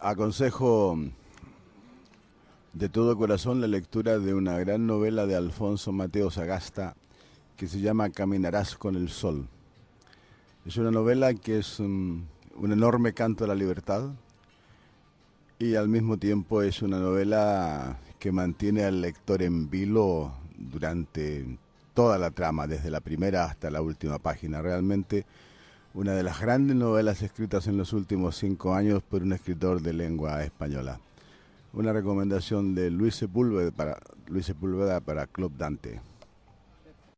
aconsejo de todo corazón la lectura de una gran novela de Alfonso Mateo Sagasta que se llama Caminarás con el Sol. Es una novela que es un, enorme canto a la libertad y al mismo tiempo es una novela que mantiene al lector en vilo durante toda la trama, desde la primera hasta la última página. Realmente una de las grandes novelas escritas en los últimos cinco años por un escritor de lengua española. Una recomendación de Luis Sepúlveda para, Luis Sepúlveda para Club Dante.